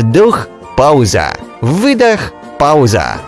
Вдох, пауза. Выдох, пауза.